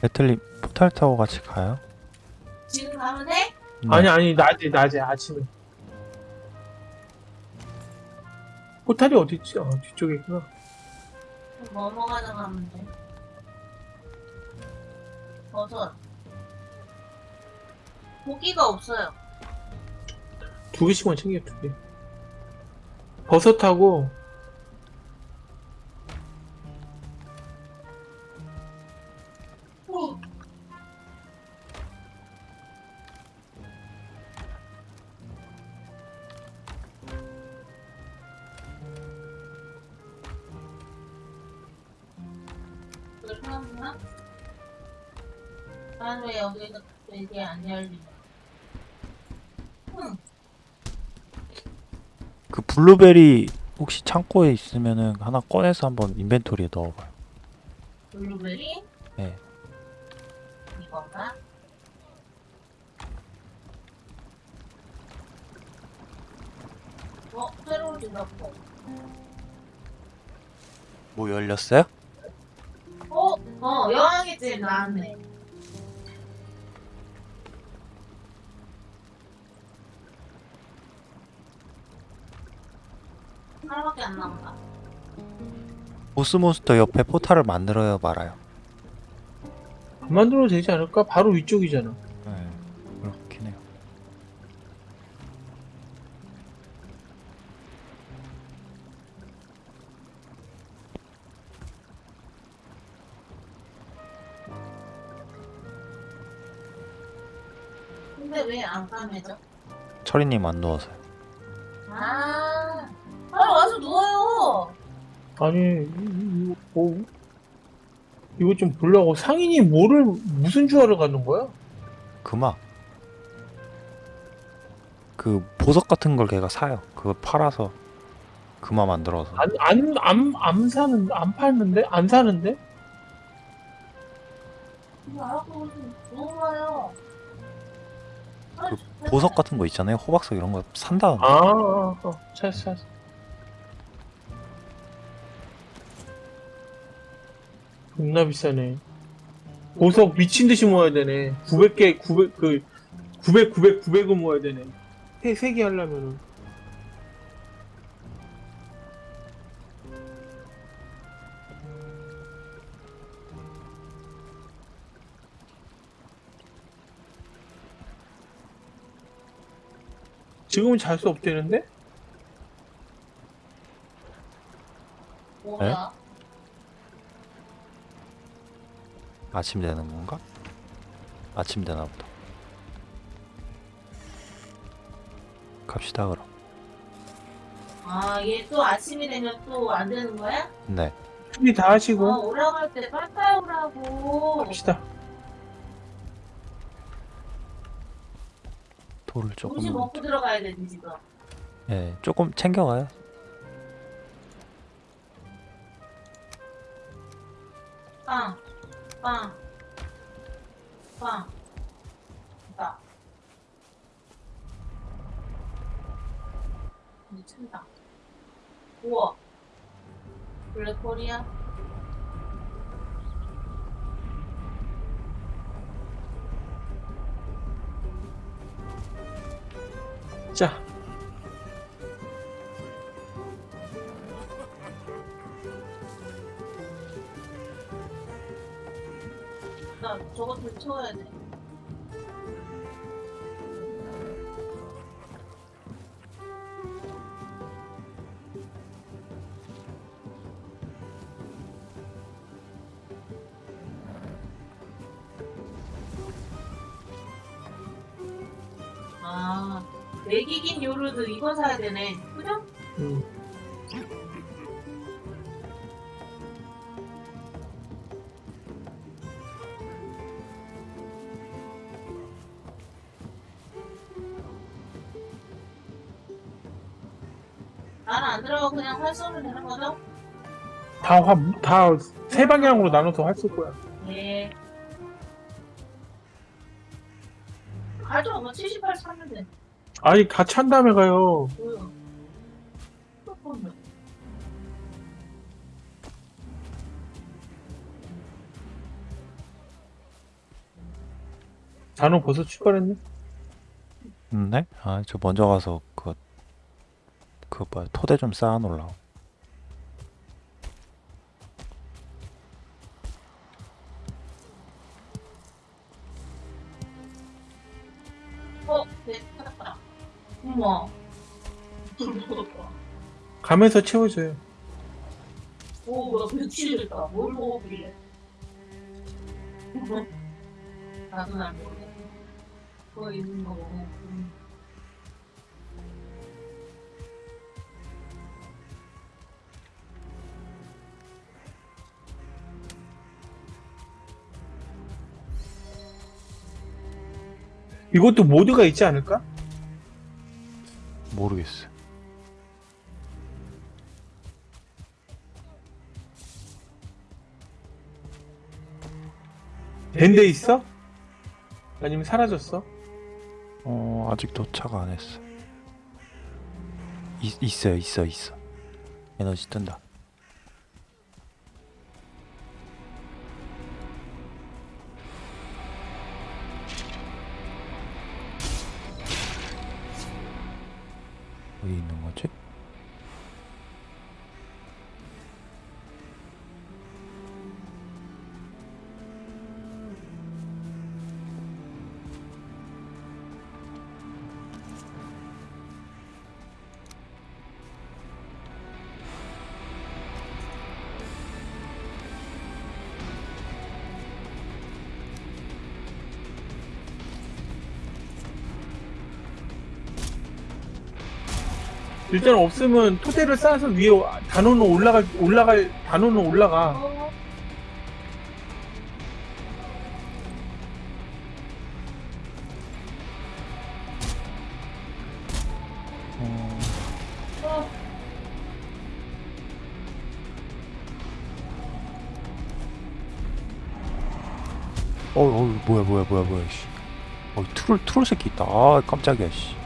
배틀님 포탈 타고 같이 가요? 지금 가면 돼? 네. 아니 아니 낮에 낮에 아침에 포탈이 어디 있지? 어, 뒤쪽에 있구나. 뭐 먹어서 가면 돼? 버섯. 고기가 없어요. 두 개씩만 챙겨 두 개. 버섯하고 그렇구나. 난 왜 여기가 이게 안 열리냐? 응. 그 블루베리 혹시 창고에 있으면은 하나 꺼내서 한번 인벤토리에 넣어봐요. 블루베리? 네. 이건가? 어, 새로 들었고. 뭐 열렸어요? 어, 어, 여왕이집 나왔네. 하나밖에 안 남았다. 보스몬스터 옆에 포탈을 만들어야 말아요. 안 만들어도 되지 않을까? 바로 위쪽이잖아. 안 까매져? 철이님 안 누워서요. 아, 빨리 와서 누워요. 아니 이- 이- 뭐 이거 좀 보려고 상인이 뭐를 무슨 주화를 갖는 거야? 금악. 그 보석 같은 걸 걔가 사요. 그거 팔아서 금화 만들어서. 안 안안 사는 안 팔는데 안 사는데? 이거 알아보고 좀. 그 보석 같은 거 있잖아요. 호박석 이런 거 산다. 아, 아, 아 찾았어 찾았어. 겁나 비싸네. 보석 미친 듯이 모아야 되네. 900개 900 그 900 900 900은 모아야 되네. 세세개 하려면은 지금은 잘 수 없대는데? 뭐야? 아침 되는 건가? 아침 되나 보다. 갑시다 그럼. 아, 얘 또 아침이 되면 또 안 되는 거야? 네. 준비 다 아, 하시고 오라갈 때 빨빨 오라고. 갑시다. 돌을 조금. 먹고 들어가야 되지, 지금. 예, 조금 챙겨가요. 빵, 빵, 빵, 빵. 미친다. 우와. 블랙홀이야? 자, 나 저거 좀 채워야 돼. 요르도 이거 사야 되네. 그죠? 음. 나는 안 들어가고 그냥 활 쏘면 되는 거죠? 다다세 방향으로 나눠서 할수 거야. 네. 가져, 뭐78 사면 돼. 아니 같이 한 다음에 가요. 단호 벌써 출발했네? 네? 아, 저 먼저 가서 그, 그 뭐야, 토대 좀 쌓아놓으려. 어, 가면서 채워줘요. 오, 나 며칠 됐다. 뭘 먹었길래. 나도 잘 모르겠네. 그거 있는 거 먹어. 음. 이것도 모드가 있지 않을까? 모르겠어. 된 데 있어? 아니면 사라졌어? 어, 아직 도착 안 했어. 있, 있어요, 있어, 있어. 에너지 뜬다. 일단 없으면 토대를 쌓아서 위에 단호는 올라갈 올라갈 단호는 올라가. 어, 어, 어, 어, 어, 뭐야, 뭐야, 뭐야, 뭐야, 씨. 어, 트롤, 트롤 새끼 있다. 아, 깜짝이야, 씨.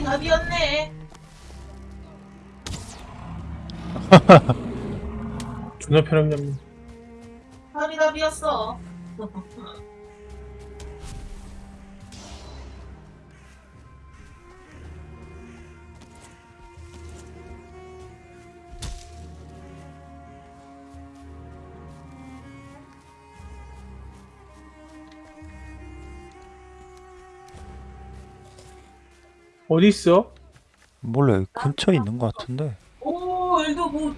팔이 답이었네. 존나 편하게 팔이 답이었어. 어디 있어? 몰래 근처에 있는 것 같은데. 오, 이거 뭐,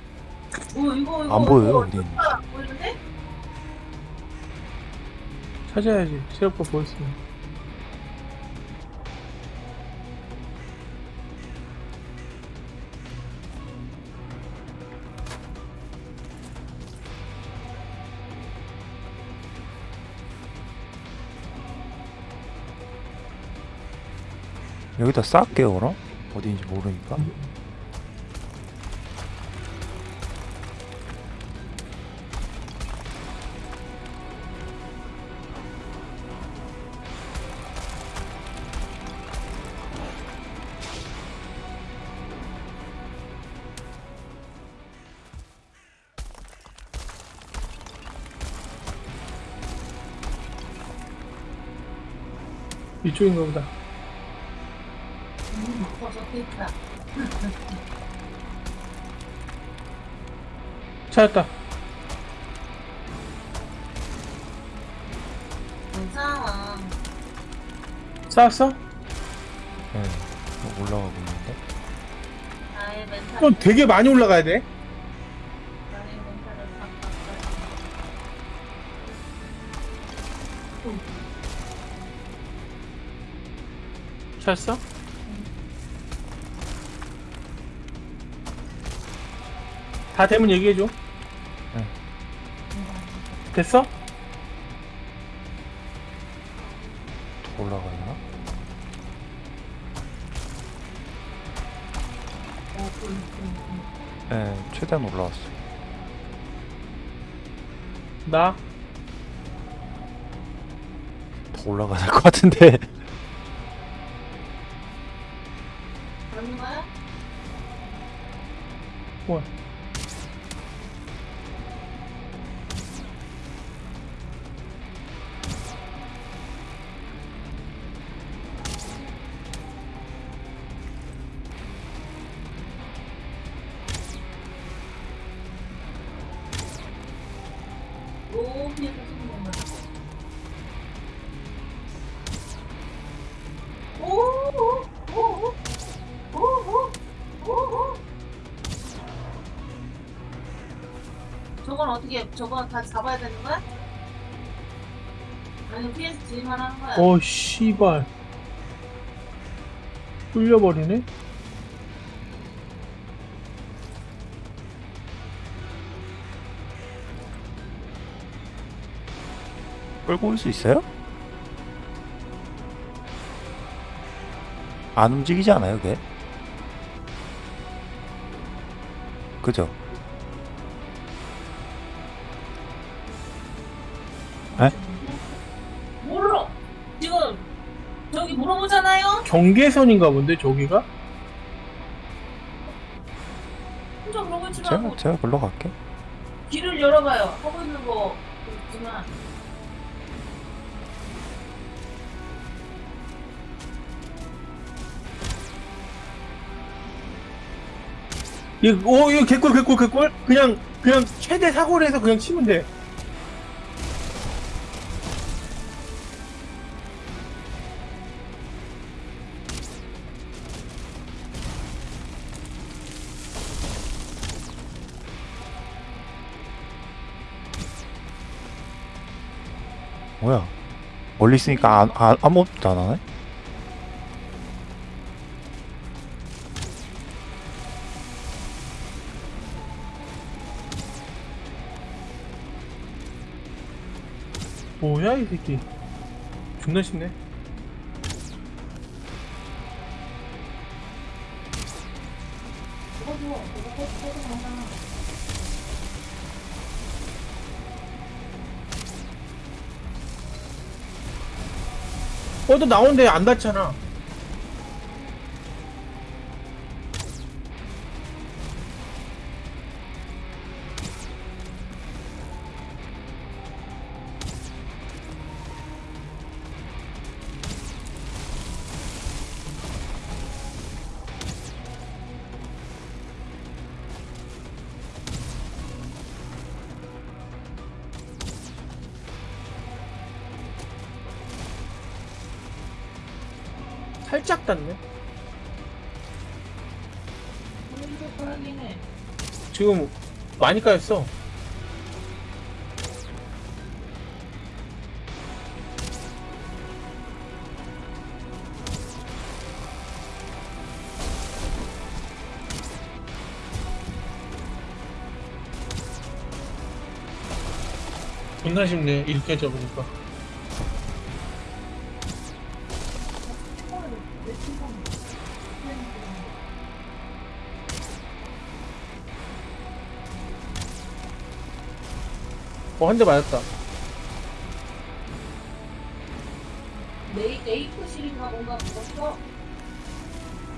뭐 이거 이거 안 보여요, 어디 있는지. 찾아야지. 체력과 보였으면. 여기다 쌓을게요, 그럼? 어디인지 모르니까. 이쪽인가 보다. 음, 어, 저기 있다. 찾았다. 쌓았어? 네. 뭐 올라가고 있는데. 나의 멘탈. 또 되게 많이 올라가야 돼. 나의 멘탈을 바꿨어. 찾았 다 되면 얘기해줘. 됐어? 더 올라가나? 네, 최대한 올라왔어. 나? 더 올라가야 될 것 같은데. 저건 어떻게, 저건 다 잡아야 되는 거야? 아니, PS 지만 하는 거야? 어, 씨발. 뚫려버리네? 끌고 올 수 있어요? 안 움직이지 않아요, 걔? 그죠? 몰라! 지금, 저기 물어보잖아요? 경계선인가 본데, 저기가? 혼자 그러고 있지 제가, 말고 제가 글로 갈게. 길을 열어봐요. 하고 있는 거 있지만. 이거, 오, 이거 개꿀, 개꿀, 개꿀? 그냥, 그냥 최대 사고를 해서 그냥 치면 돼. 뭐야? 멀리 있으니까 안, 안, 아무것도 안 하네? 뭐야, 이 새끼. 존나 쉽네. 그거 줘. 그거 꺼, 꺼도 되잖아. 어, 너 나오는데 안 닿잖아. 살짝 닿네. 지금 많이 까였어. 존나 쉽네 이렇게 접으니까 어 한 대 맞았다 레이, 레이크실인가 뭔가 먹었어?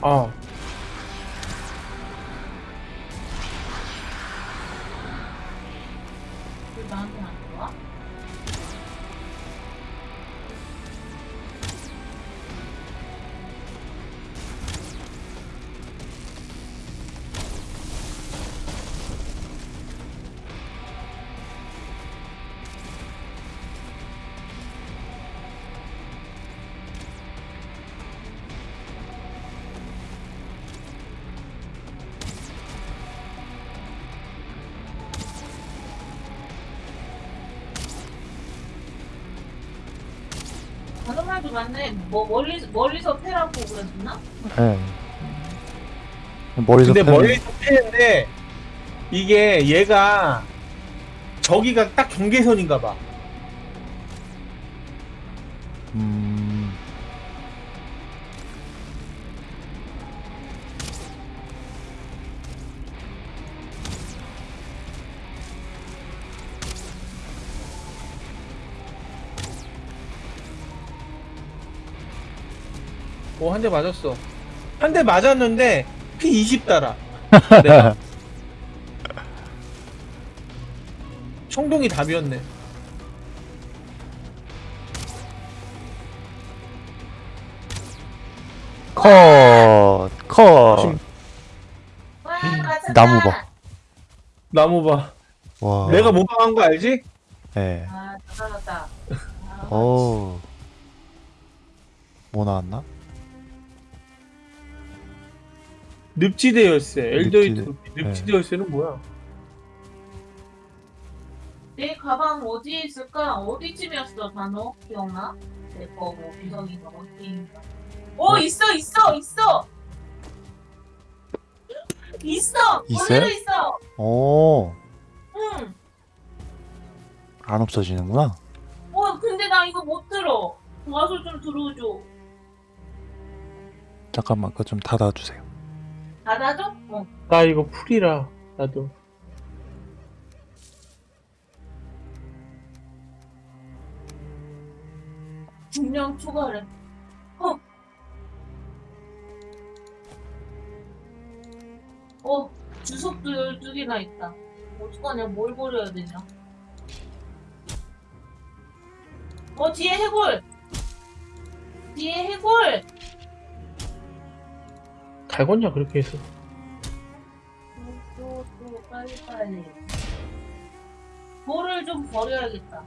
아 맞네. 뭐 멀리 멀리서 패라고 그랬나? 예. 머리서 근데 패면- 멀리서 패는데 이게 얘가 저기가 딱 경계선인가 봐. 한 대 맞았어. 한 대 맞았는데 피20 달아. 내가. 청동이 답이었네. 컷, 컷. 나무 봐. 나무 봐. 와. 내가 모방한 거 알지? 예. 아 잘하다. 아, 오. 뭐 나왔나? 늪지대 열쇠. 엘더의 늪지대. 늪- 늪지대 열쇠는 뭐야? 내 가방 어디에 있을까? 어디쯤이었어 단어? 기억나? 내 거 뭐 비석인가 어디인가? 오 있어 있어 있어 있어 있어요? 있어 오. 응. 안 없어지는구나. 어 근데 나 이거 못 들어 와서 좀 들어줘 잠깐만, 그거 좀 닫아주세요. 닫아줘? 어 나 이거 풀이라 나도. 분명 초과래 어 어, 주석도 12개나 있다. 어떡하냐, 뭘 버려야 되냐. 어, 뒤에 해골! 뒤에 해골! 달궜냐 그렇게 해서. 또, 또, 빨리 빨리. 돌을 좀 버려야겠다.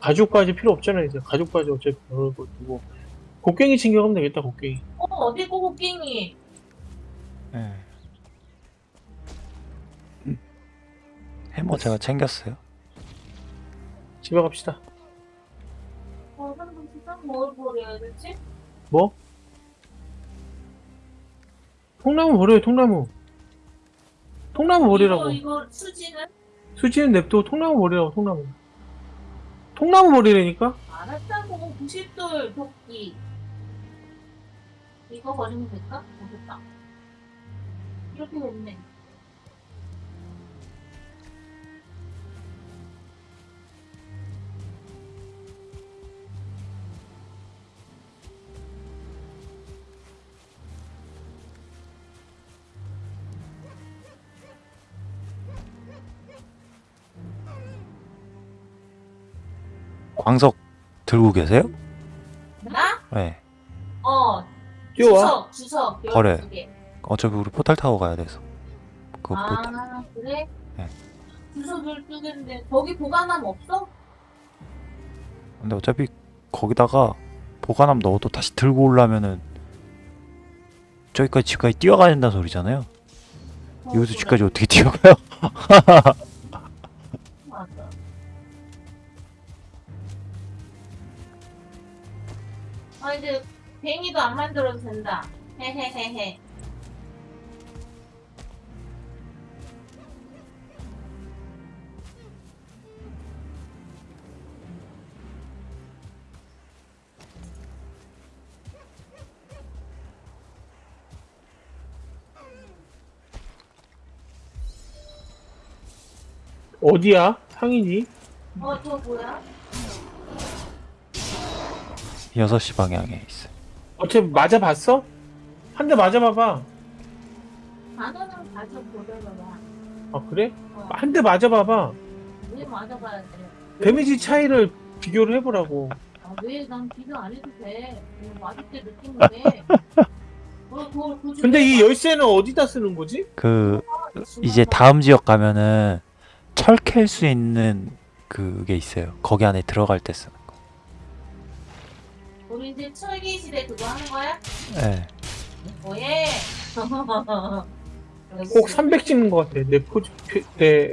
가죽까지 필요 없잖아 이제. 가죽까지 어차피 그럴 거 두고. 곡괭이 챙겨가면 되겠다 곡괭이. 어, 어디 있고 곡괭이? 예. 해머 제가 챙겼어요. 집에 갑시다. 어, 뭘 버려야 되지? 뭐? 통나무 버려요 통나무. 통나무 버리라고. 이거, 이거 수지는? 수지는 냅둬 통나무 버리라고 통나무. 통나무 버리라니까? 알았다고, 90돌 도끼. 이거 버리면 될까? 어, 됐다. 이렇게 됐네. 광석 들고 계세요? 나? 네. 어, 뛰어와. 주석, 주석. 버려. 12개. 어차피 우리 포탈 타고 가야 돼서. 포탈. 아, 그래? 네. 주석 12개인데, 거기 보관함 없어? 근데 어차피 거기다가 보관함 넣어도 다시 들고 오려면은 저기까지 집까지 뛰어가야 된다는 소리잖아요. 어, 여기서 그래. 집까지 어떻게 뛰어가요? 뱅이도 안 만들어도 된다. 헤헤헤헤. 어디야? 상인이? 어, 저 뭐야? 6시 방향에 있어요. 어차피 맞아봤어? 한 대 맞아봐봐. 단어는 다시 보려봐봐. 아 그래? 어, 한 대 맞아봐봐. 왜 맞아봐야 돼? 데미지 차이를 비교를 해보라고. 아, 왜 난 비교 안 해도 돼? 맞을 때 굳이 근데 왜이 열쇠는 어디다 쓰는 거지? 그 맞- 이제 다음 지역 가면은 철캘 수 있는 그게 있어요. 거기 안에 들어갈 때 쓰는 거. 우리 이제 철기 시대 그거 하는 거야? 예. 뭐해? 꼭 300 찍는 것 같아. 내 포즈, 표- 내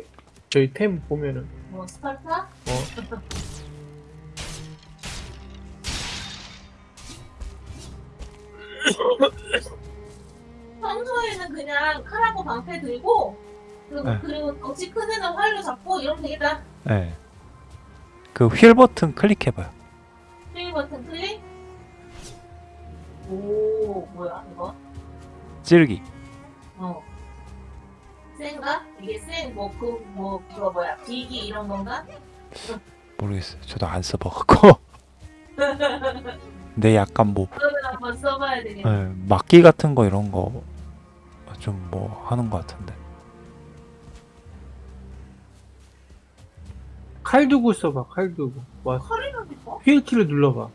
저희 템 보면은. 뭐 스파르타? 어. 평소에는 그냥 칼하고 방패 들고 그리고, 네. 그리고 덩치 큰 애는 활로 잡고 이러면 되겠다. 네. 그 휠 버튼 클릭해봐요. 플레이 버튼 클릭. 오 뭐야 이거? 찌르기. 어. 센가? 이게 센 뭐 그 뭐 그거 뭐야 비기 이런 건가? 모르겠어요. 저도 안 써봐갖고. 근데 약간 뭐 그러면 한번 써봐야 되겠네. 네, 막기 같은 거 이런 거 좀 뭐 하는 것 같은데. 칼 두고 써봐, 칼 두고. 와? 휠키를 눌러봐.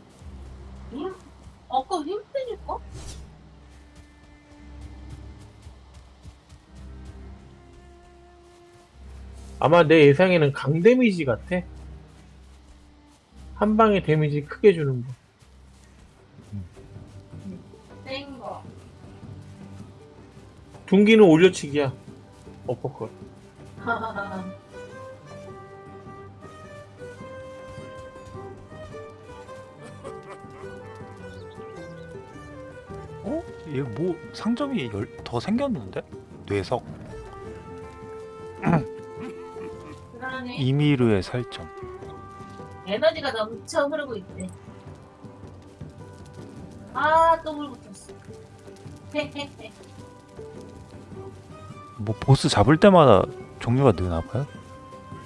아마 내 예상에는 강 데미지 같아. 한 방에 데미지 크게 주는 거. 센 거. 둥기는 올려치기야. 어퍼컷. 어? 얘 뭐 상점이 열, 더 생겼는데? 뇌석 이미르의 살점. 에너지가 넘쳐 흐르고 있대. 아, 또물 붙었어. 헤헤헤. 뭐 보스 잡을 때마다 종류가 느나 봐요?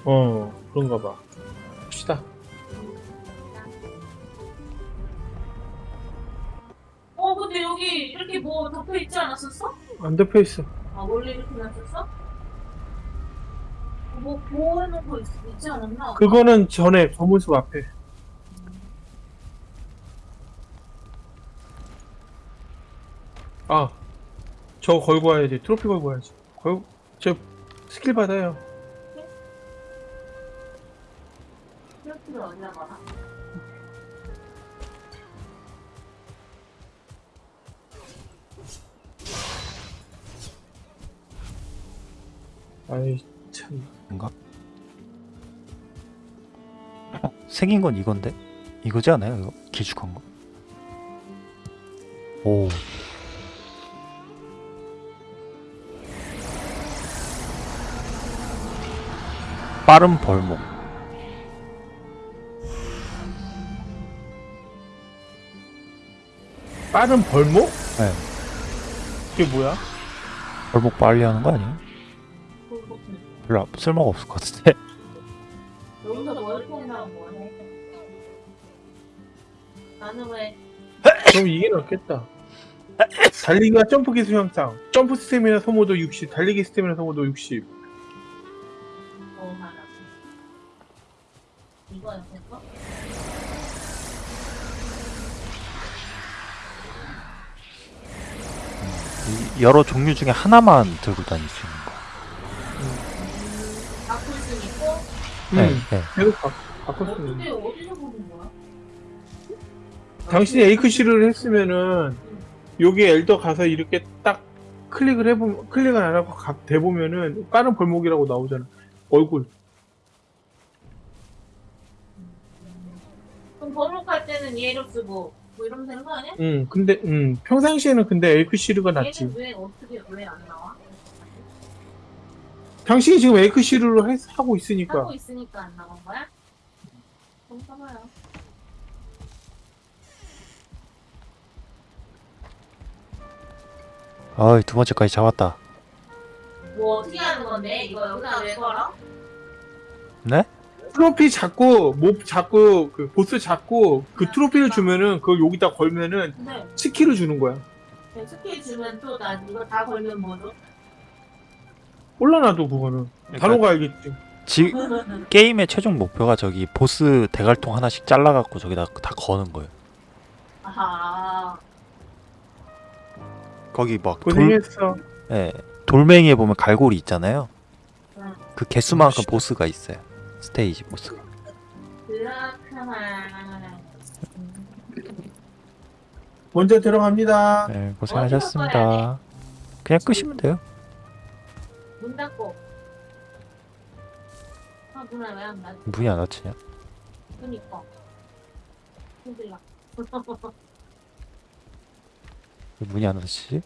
어, 그런가 봐. 봅시다. 어, 근데 여기 이렇게 뭐 덮여 있지 않았었어? 안 덮여 있어. 아, 원래? 뭐 보호해놓은 거 있, 있지 않았나? 그거는 전에 검은숲 앞에. 아, 저 걸고 와야지. 트로피 걸고 와야지. 걸, 저 스킬 받아요. 트로피를 어디다 놔? 아이 참. 뭔가? 어, 생긴 건 이건데? 이거지 않아요? 이거 길쭉한 거? 오. 빠른 벌목. 빠른 벌목? 네. 그게 뭐야? 벌목 빨리 하는 거 아니에요? 별로 쓸모가 없을 것 같은데. 여기서 뭘 통나면 뭐해? 나는 왜 그럼 이게 낫겠다. 달리기와 점프 기술 향상. 점프 스태미나 소모도 60, 달리기 스태미나 소모도 60. 뭐? 이거 여러 종류 중에 하나만 들고 수 있는 거. 바꿀 수 있고? 네, 음, 네. 계속 바, 바꿀 수 있는. 당신이 에이크시를 했으면은 여기 엘더 가서 이렇게 딱 클릭을 해보면 클릭을 안 하고 가, 대보면은 빠른 벌목이라고 나오잖아. 얼굴. 그럼 번호할 때는 얘를 쓰고 뭐 이러면 되는 거 아니야? 음, 근데 음 평상시에는 근데 에이크시르가 낫지. 얘는 왜 어떻게 왜 안 나와? 당신이 지금 에이크시르로 하고 있으니까. 하고 있으니까 안 나온 거야? 그럼 써봐요. 아이, 두 번째까지 잡았다. 뭐 어떻게 하는 건데? 이거 여기다 왜 걸어? 네? 트로피 잡고 몹 잡고 그 보스 잡고 그 트로피를 주면은 그걸 여기다 걸면은 근데 스킬을 주는 거야. 스킬 주면 또나 이거 다 걸면 뭐죠? 올라놔도 그거는 단어가 알겠지. 지, 게임의 최종 목표가 저기 보스 대갈통 하나씩 잘라갖고 저기다 다 거는 거예요. 아하. 거기 막 돌, 고생했어. 예, 돌멩이에 보면 갈고리 있잖아요. 응. 그 개수만큼 멋있다. 보스가 있어요. 스테이지 보스가. 그렇구나. 먼저 들어갑니다. 네, 고생하셨습니다. 그냥 끄시면 돼요. 문 닫고. 아 문을 왜안 닫지? 문이 안 닫히냐? 그니까. 힘들라. 왜 문이 안 닫히지?